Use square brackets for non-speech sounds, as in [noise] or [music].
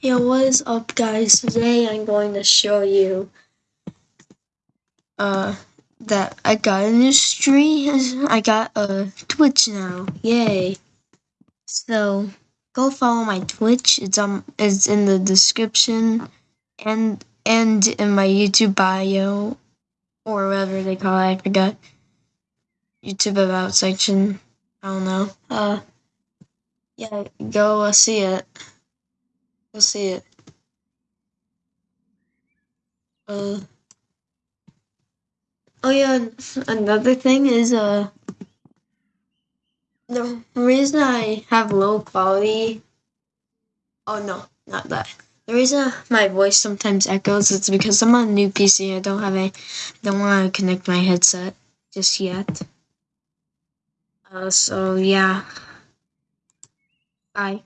Yo, what is up guys? Today I'm going to show you uh that I got a new stream. [laughs] I got a Twitch now. Yay. So go follow my Twitch. It's um it's in the description and and in my YouTube bio or whatever they call it, I forgot. YouTube about section. I don't know. Uh yeah, go uh, see it. Go see it. Uh Oh yeah, another thing is uh the reason I have low quality Oh no, not that. The reason my voice sometimes echoes is because I'm on a new PC. I don't have a don't want to connect my headset just yet. Uh so yeah. Bye.